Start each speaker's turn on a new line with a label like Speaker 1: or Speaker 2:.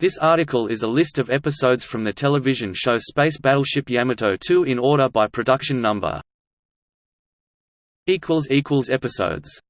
Speaker 1: This article is a list of episodes from the television show Space Battleship Yamato 2 in order by production number. Episodes